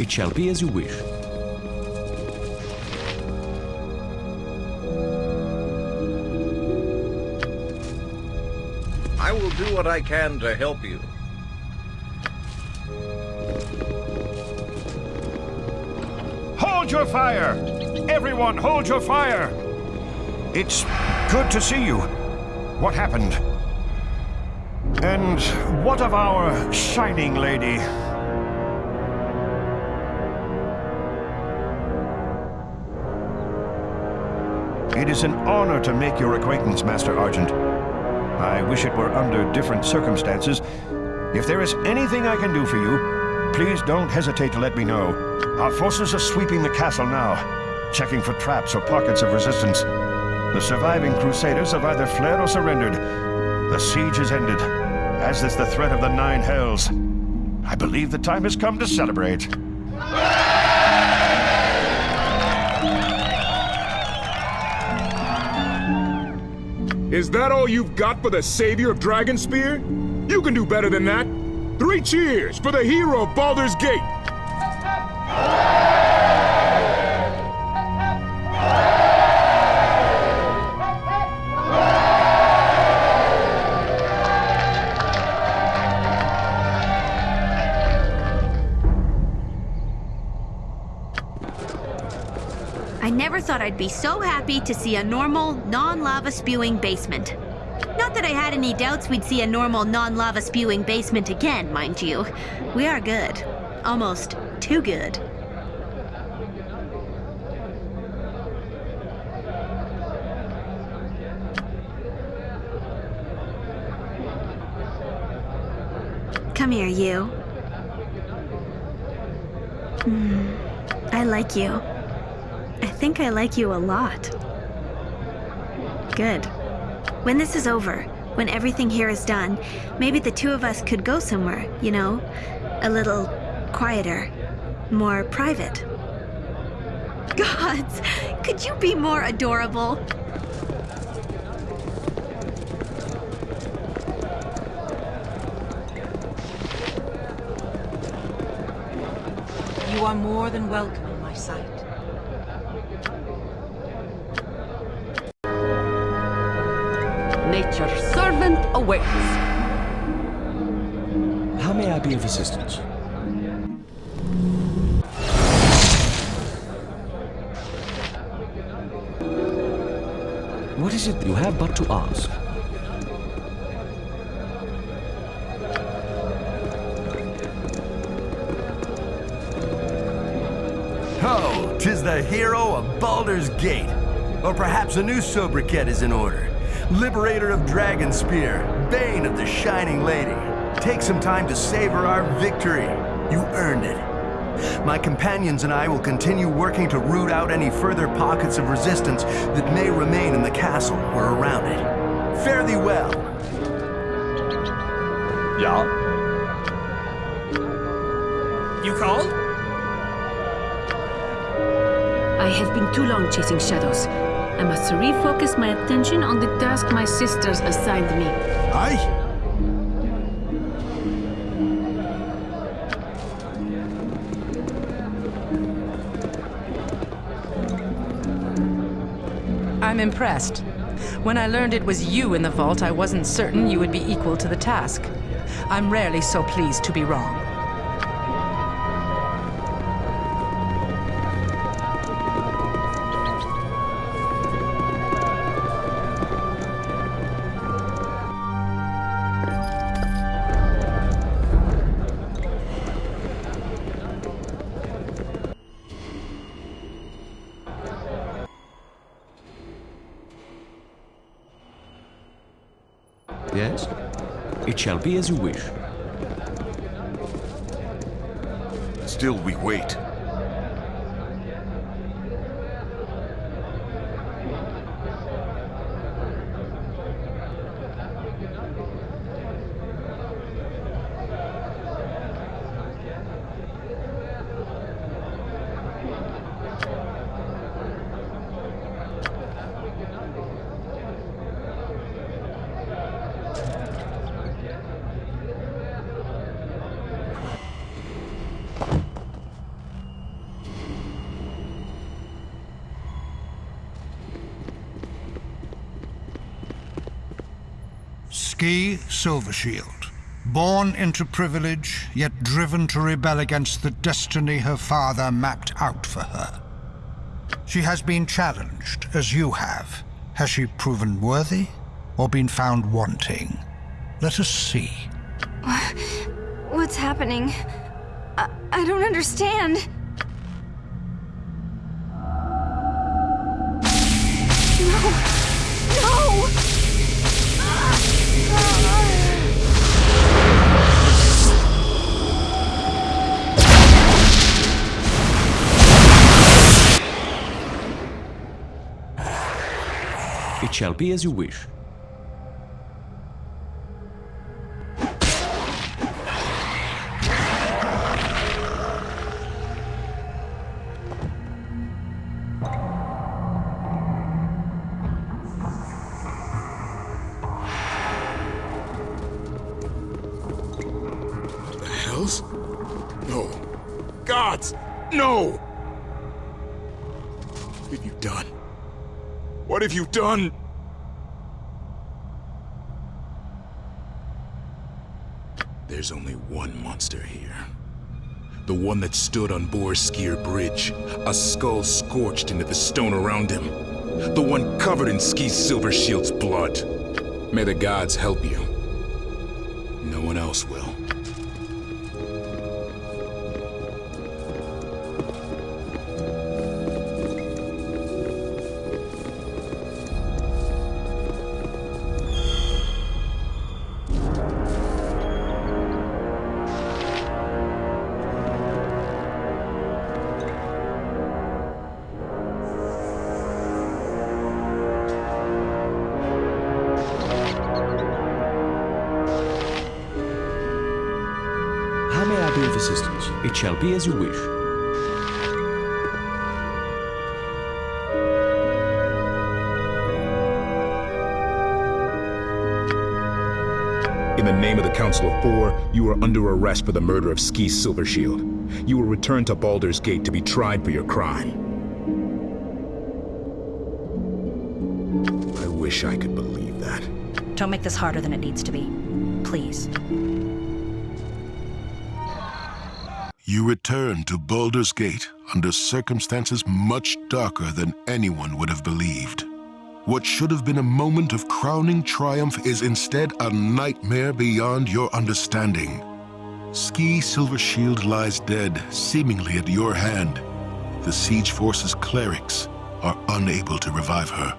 It shall be as you wish. I will do what I can to help you. Hold your fire! Everyone, hold your fire! It's good to see you. What happened? And what of our shining lady? Is an honor to make your acquaintance, Master Argent. I wish it were under different circumstances. If there is anything I can do for you, please don't hesitate to let me know. Our forces are sweeping the castle now, checking for traps or pockets of resistance. The surviving Crusaders have either fled or surrendered. The siege is ended, as is the threat of the Nine Hells. I believe the time has come to celebrate. Is that all you've got for the savior of Dragonspear? You can do better than that. Three cheers for the hero of Baldur's Gate! Thought I'd be so happy to see a normal, non-lava spewing basement. Not that I had any doubts we'd see a normal, non-lava spewing basement again, mind you. We are good. Almost too good. Come here, you. Hmm, I like you. I think I like you a lot. Good. When this is over, when everything here is done, maybe the two of us could go somewhere, you know? A little quieter, more private. Gods, could you be more adorable? You are more than welcome Nature's servant awaits. How may I be of assistance? What is it you have but to ask? Oh, tis the hero of Baldur's Gate. Or perhaps a new sobriquet is in order. Liberator of Dragonspear, Bane of the Shining Lady. Take some time to savor our victory. You earned it. My companions and I will continue working to root out any further pockets of resistance that may remain in the castle or around it. Fare thee well. Yeah? You called? I have been too long chasing shadows. I must refocus my attention on the task my sisters assigned me. Aye? I'm impressed. When I learned it was you in the vault, I wasn't certain you would be equal to the task. I'm rarely so pleased to be wrong. Shall be as you wish. Still we wait. Silvershield. Born into privilege, yet driven to rebel against the destiny her father mapped out for her. She has been challenged, as you have. Has she proven worthy, or been found wanting? Let us see. What's happening? I, I don't understand. It shall be as you wish. What the hells? No. Gods! No! What have you done? What have you done? There's only one monster here. The one that stood on Boareskyr Bridge, a skull scorched into the stone around him. The one covered in Skie Silvershield's blood. May the gods help you. No one else will. Be as you wish. In the name of the Council of Four, you are under arrest for the murder of Skie Silvershield. You will return to Baldur's Gate to be tried for your crime. I wish I could believe that. Don't make this harder than it needs to be. Please. You return to Baldur's Gate under circumstances much darker than anyone would have believed. What should have been a moment of crowning triumph is instead a nightmare beyond your understanding. Skie Silvershield lies dead, seemingly at your hand. The Siege Force's clerics are unable to revive her.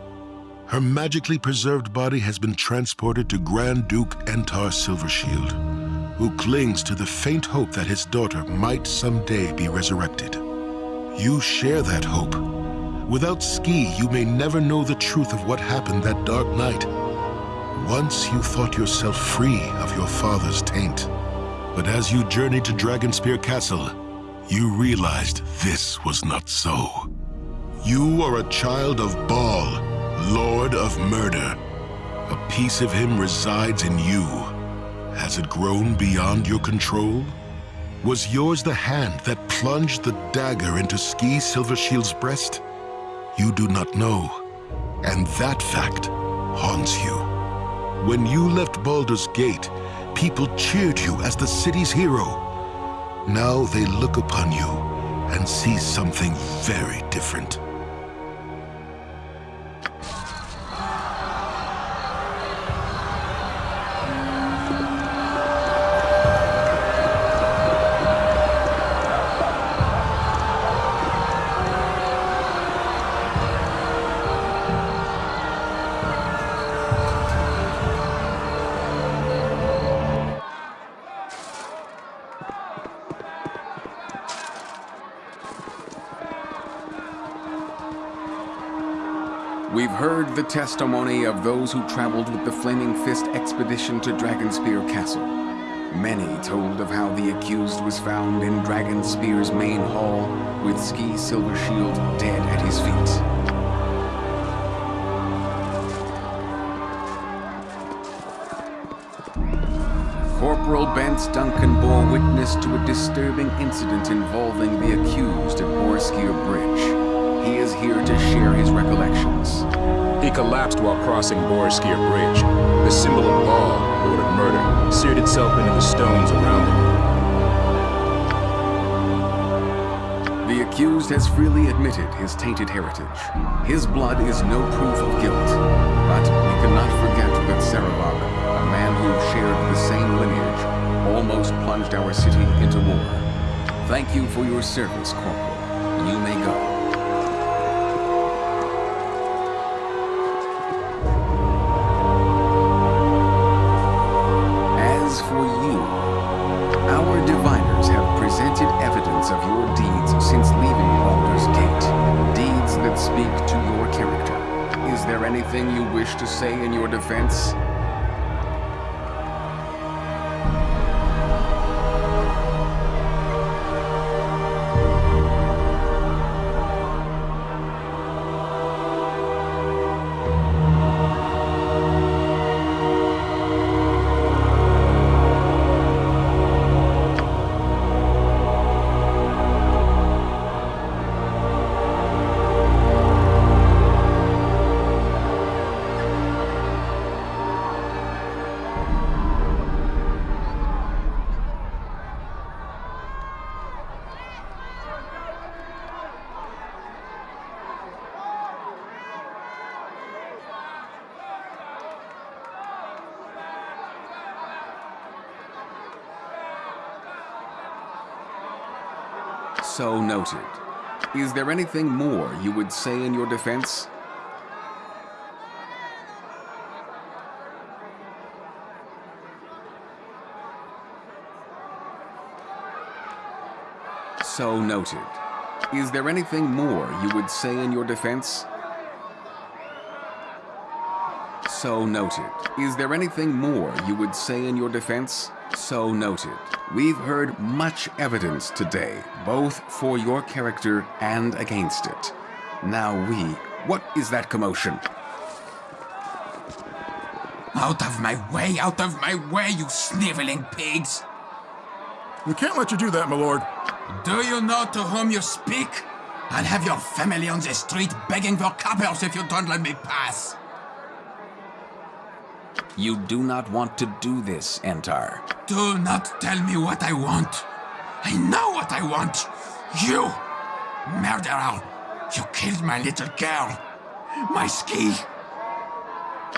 Her magically preserved body has been transported to Grand Duke Entar Silvershield, who clings to the faint hope that his daughter might someday be resurrected. You share that hope. Without Skie, you may never know the truth of what happened that dark night. Once you thought yourself free of your father's taint. But as you journeyed to Dragonspear Castle, you realized this was not so. You are a child of Baal, Lord of Murder. A piece of him resides in you. Has it grown beyond your control? Was yours the hand that plunged the dagger into Skie Silvershield's breast? You do not know, and that fact haunts you. When you left Baldur's Gate, people cheered you as the city's hero. Now they look upon you and see something very different. We've the testimony of those who traveled with the Flaming Fist expedition to Dragonspear Castle. Many told of how the accused was found in Dragonspear's main hall with Skie Silvershield dead at his feet. Corporal Bence Duncan bore witness to a disturbing incident involving the accused at Boareskyr Bridge. He is here to share his recollections. He collapsed while crossing Boareskyr Bridge. The symbol of Baal, Lord of Murder, seared itself into the stones around him. The accused has freely admitted his tainted heritage. His blood is no proof of guilt. But we cannot forget that Sarevok, a man who shared the same lineage, almost plunged our city into war. Thank you for your service, Corporal. You may go. So noted. Is there anything more you would say in your defense? So noted. Is there anything more you would say in your defense? So noted. Is there anything more you would say in your defense? So noted. We've heard much evidence today, both for your character and against it. Now we, what is that commotion? Out of my way, out of my way, you sniveling pigs! We can't let you do that, my lord. Do you know to whom you speak? I'll have your family on the street begging for coppers if you don't let me pass. You do not want to do this, Entar. Do not tell me what I want. I know what I want. You, murderer, you killed my little girl, my Skie.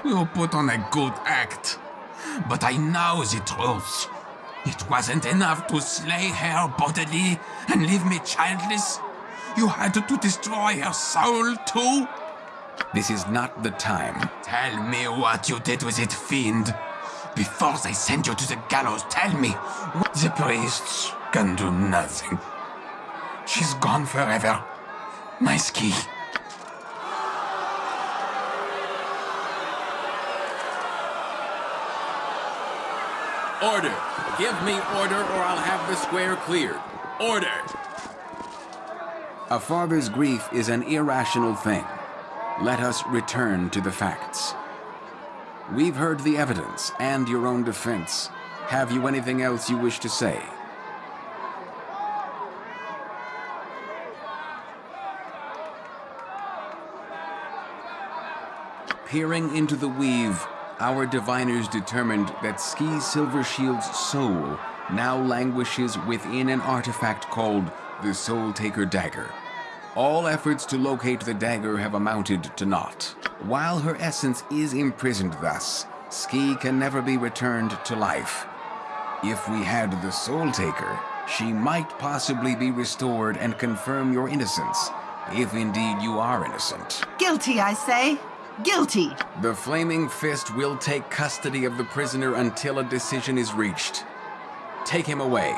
You put on a good act, but I know the truth. It wasn't enough to slay her bodily and leave me childless. You had to destroy her soul too. This is not the time. Tell me what you did with it, fiend. Before they send you to the gallows, tell me. The priests can do nothing. She's gone forever. My Skie. Order! Give me order or I'll have the square cleared. Order! A father's grief is an irrational thing. Let us return to the facts. We've heard the evidence and your own defense. Have you anything else you wish to say? Peering into the weave, our diviners determined that Skie Silvershield's soul now languishes within an artifact called the Soul Taker Dagger. All efforts to locate the dagger have amounted to naught. While her essence is imprisoned thus, Skie can never be returned to life. If we had the Soul Taker, she might possibly be restored and confirm your innocence, if indeed you are innocent. Guilty, I say. Guilty. The Flaming Fist will take custody of the prisoner until a decision is reached. Take him away.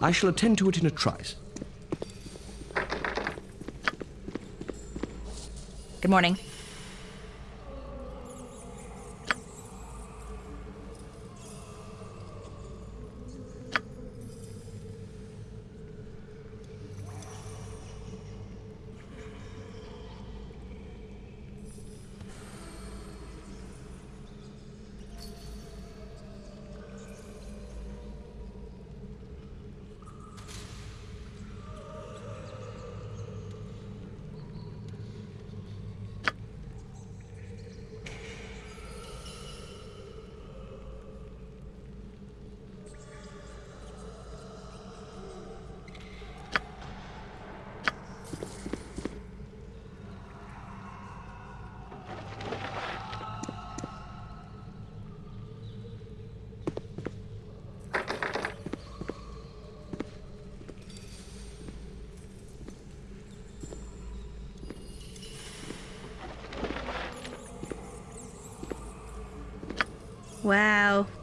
I shall attend to it in a trice. Good morning.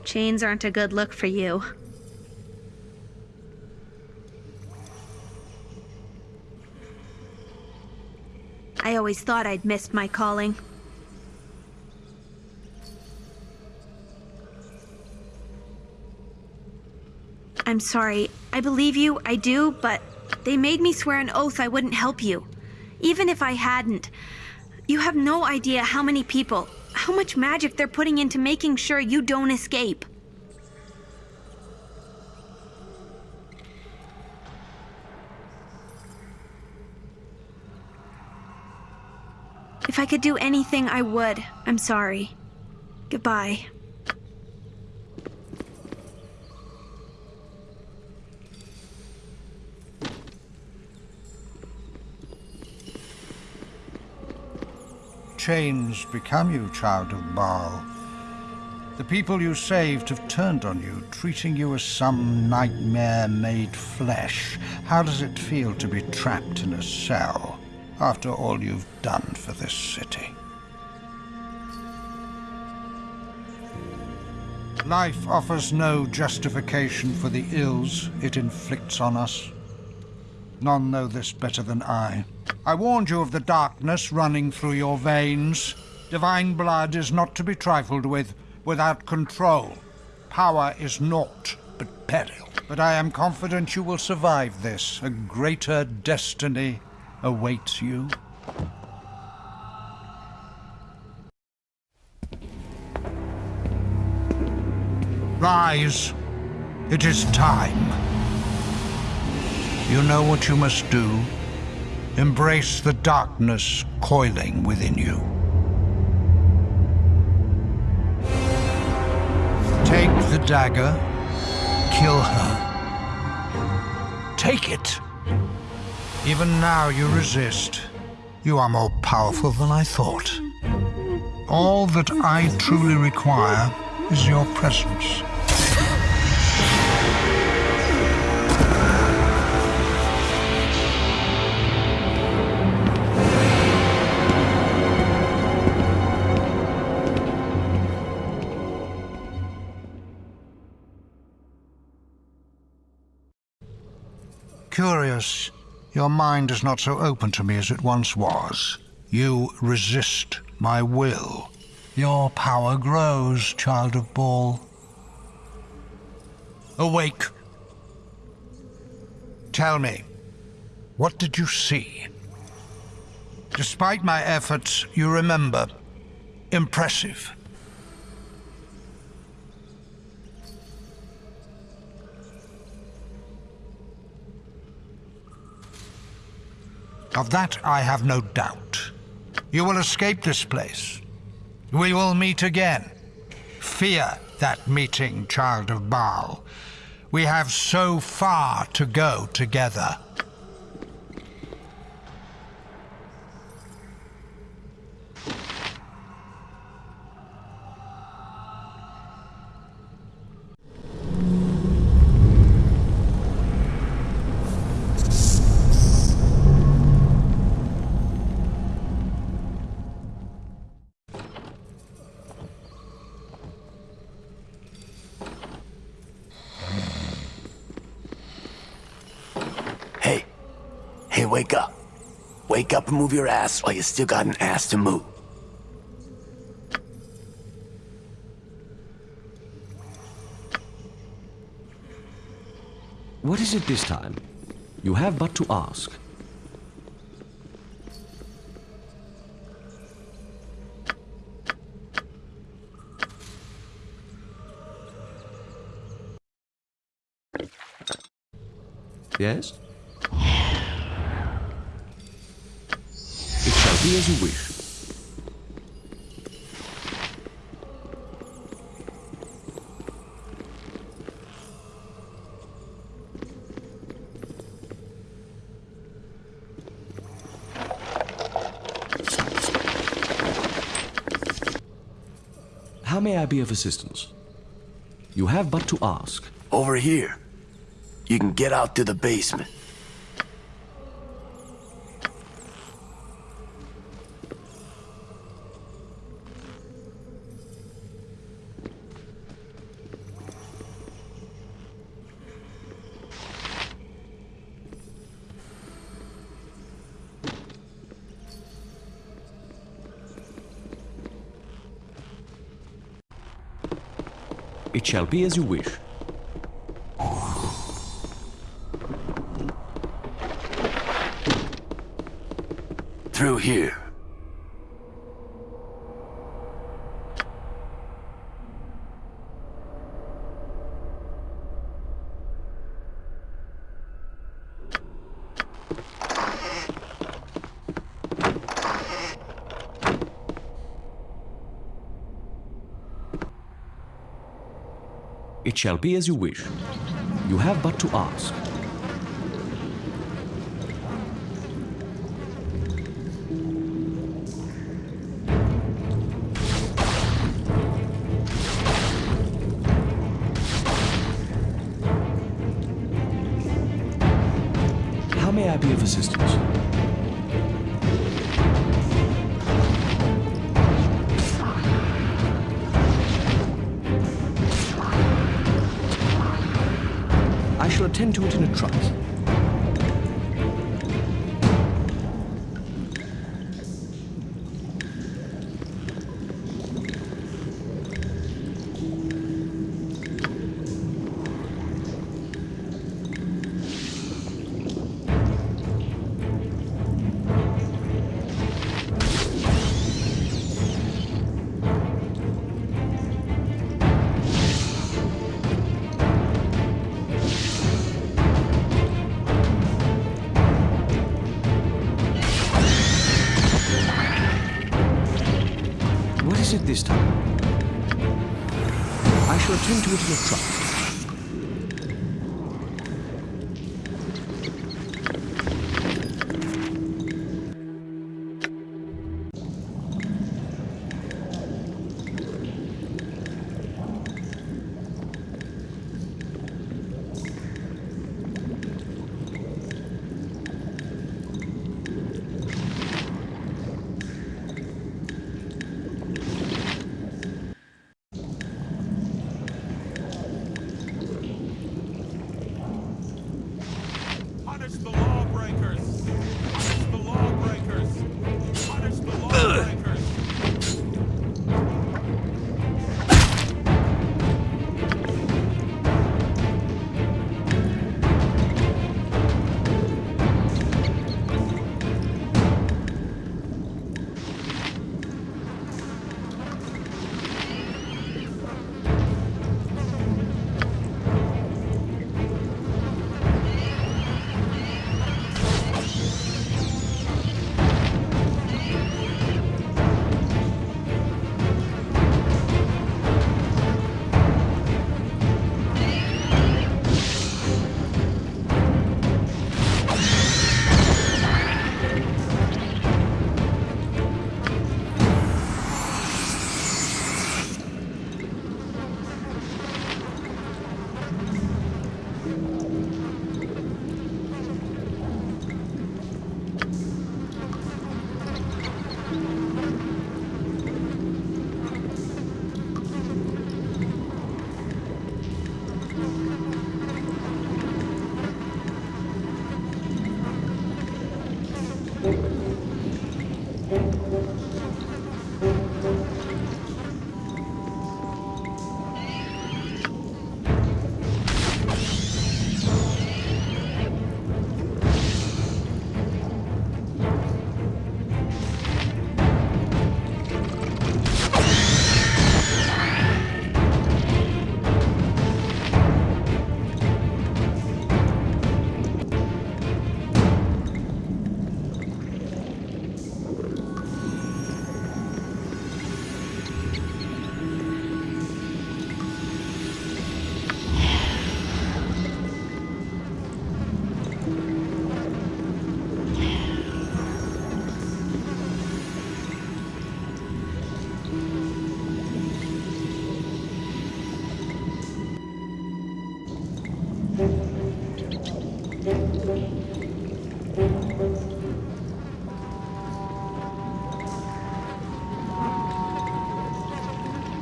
Chains aren't a good look for you. I always thought I'd missed my calling. I'm sorry. I believe you, I do, but they made me swear an oath I wouldn't help you. Even if I hadn't. You have no idea how many people, how much magic they're putting into making sure you don't escape. If I could do anything, I would. I'm sorry. Goodbye. Chains become you, child of Baal. The people you saved have turned on you, treating you as some nightmare made flesh. How does it feel to be trapped in a cell after all you've done for this city? Life offers no justification for the ills it inflicts on us. None know this better than I. I warned you of the darkness running through your veins. Divine blood is not to be trifled with. Without control, power is naught but peril. But I am confident you will survive this. A greater destiny awaits you. Rise. It is time. You know what you must do. Embrace the darkness coiling within you. Take the dagger. Kill her. Take it. Even now you resist. You are more powerful than I thought. All that I truly require is your presence. Your mind is not so open to me as it once was. You resist my will. Your power grows, child of Baal. Awake. Tell me, what did you see? Despite my efforts, you remember. Impressive. Of that I have no doubt. You will escape this place. We will meet again. Fear that meeting, child of Baal. We have so far to go together. Wake up. Wake up and move your ass while you still got an ass to move. What is it this time? You have but to ask. Yes? Be as you wish. How may I be of assistance? You have but to ask. Over here. You can get out to the basement. It shall be as you wish. Through here. It shall be as you wish. You have but to ask. I shall attend to it in a trice.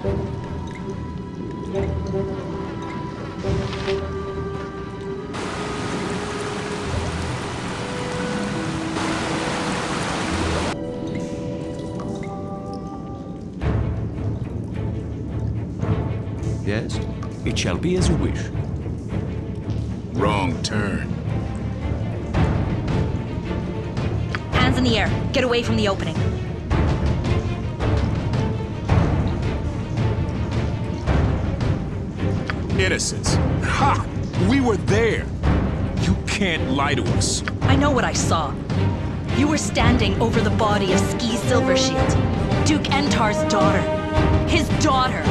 Yes? It shall be as you wish. Wrong turn. Hands in the air. Get away from the opening. Innocence. Ha! We were there. You can't lie to us. I know what I saw. You were standing over the body of Skie Silvershield, Duke Entar's daughter. His daughter.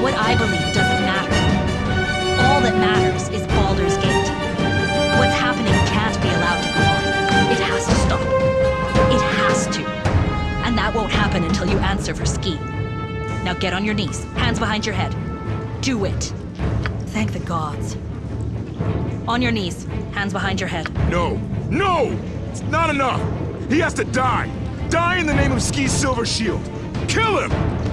What I believe doesn't matter. All that matters is Baldur's Gate. What's happening can't be allowed to go on. It has to stop. It has to. And that won't happen until you answer for Skie. Now get on your knees, hands behind your head. Do it. Thank the gods. On your knees, hands behind your head. No! No! It's not enough! He has to die! Die in the name of Skie Silvershield! Kill him!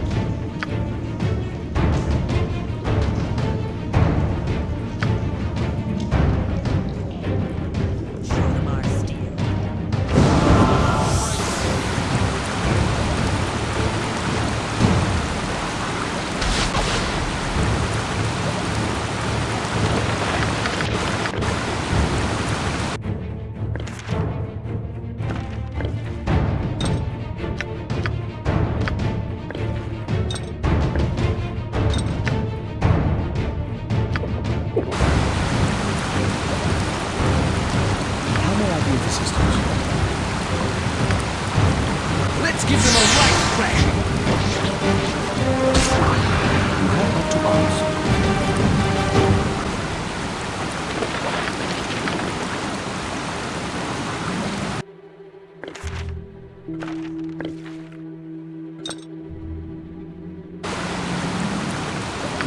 To ask.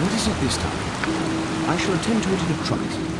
What is it this time? I shall attend to it in a trice.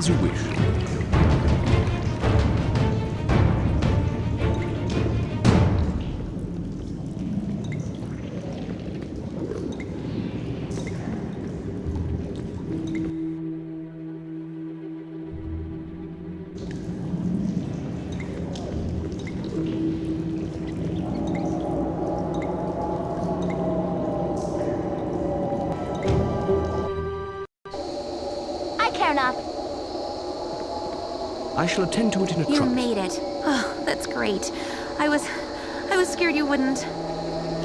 As you wish. Shall attend to it in a You trice. made it. Oh, that's great. I was... I was scared you wouldn't.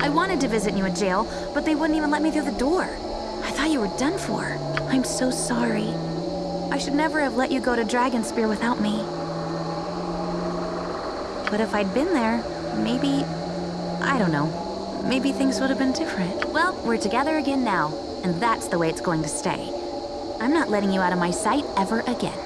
I wanted to visit you in jail, but they wouldn't even let me through the door. I thought you were done for. I'm so sorry. I should never have let you go to Dragonspear without me. But if I'd been there, maybe... I don't know. Maybe things would have been different. Well, we're together again now, and that's the way it's going to stay. I'm not letting you out of my sight ever again.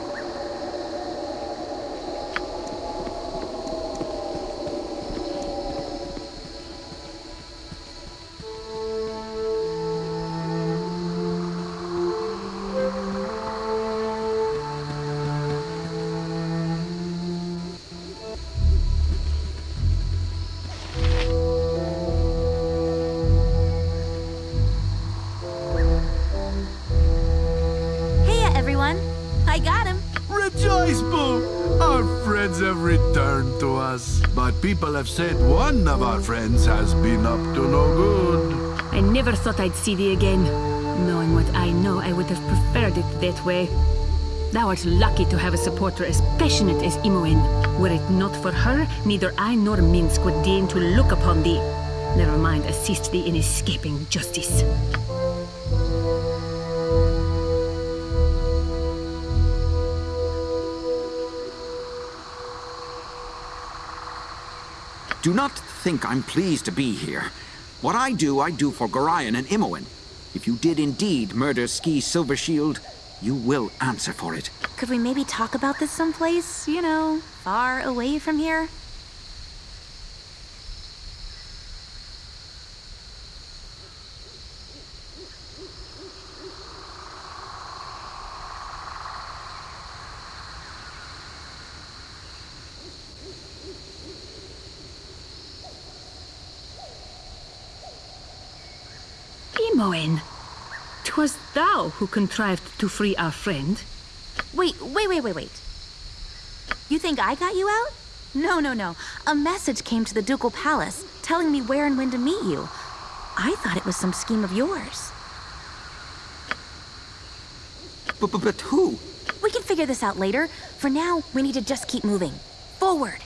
People have said one of our friends has been up to no good. I never thought I'd see thee again. Knowing what I know, I would have preferred it that way. Thou art lucky to have a supporter as passionate as Imoen. Were it not for her, neither I nor Minsc would deign to look upon thee. Never mind, assist thee in escaping justice. Do not think I'm pleased to be here. What I do, I do for Gorion and Imoen. If you did indeed murder Skie Silvershield, You will answer for it. Could we maybe talk about this someplace, you know, far away from here? Imoen, 'twas thou who contrived to free our friend. Wait, wait, wait, wait, wait. You think I got you out? No, no, no. A message came to the Ducal Palace telling me where and when to meet you. I thought it was some scheme of yours. But, but, but who? We can figure this out later. For now, we need to just keep moving. Forward.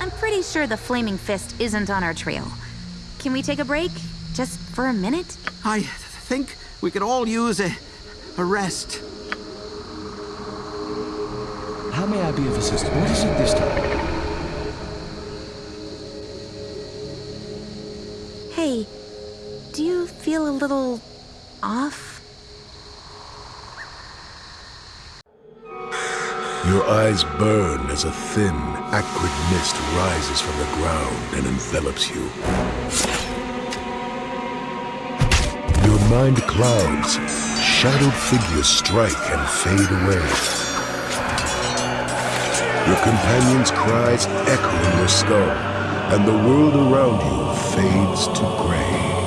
I'm pretty sure the Flaming Fist isn't on our trail. Can we take a break? Just for a minute? I think we could all use a, a rest. How may I be of assistance? What is it this time? Hey, do you feel a little Your eyes burn as a thin, acrid mist rises from the ground and envelops you. Your mind clouds, shadowed figures strike and fade away. Your companion's cries echo in your skull, and the world around you fades to gray.